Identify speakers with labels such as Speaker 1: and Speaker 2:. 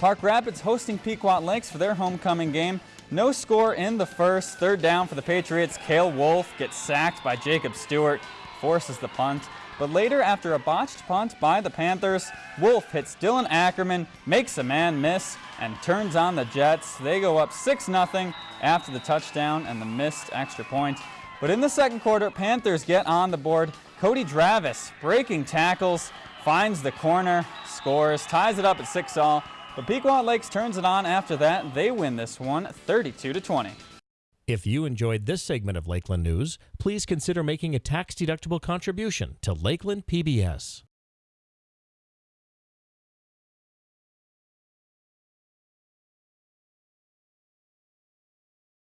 Speaker 1: Park Rapids hosting Pequot Lakes for their homecoming game. No score in the first. Third down for the Patriots. Kale Wolf gets sacked by Jacob Stewart, forces the punt. But later, after a botched punt by the Panthers, Wolf hits Dylan Ackerman, makes a man miss, and turns on the Jets. They go up 6-0 after the touchdown and the missed extra point. But in the second quarter, Panthers get on the board. Cody Dravis breaking tackles, finds the corner, scores, ties it up at 6 all. But Pequot Lakes turns it on after that. They win this one 32 to 20.
Speaker 2: If you enjoyed this segment of Lakeland News, please consider making a tax-deductible contribution to Lakeland PBS.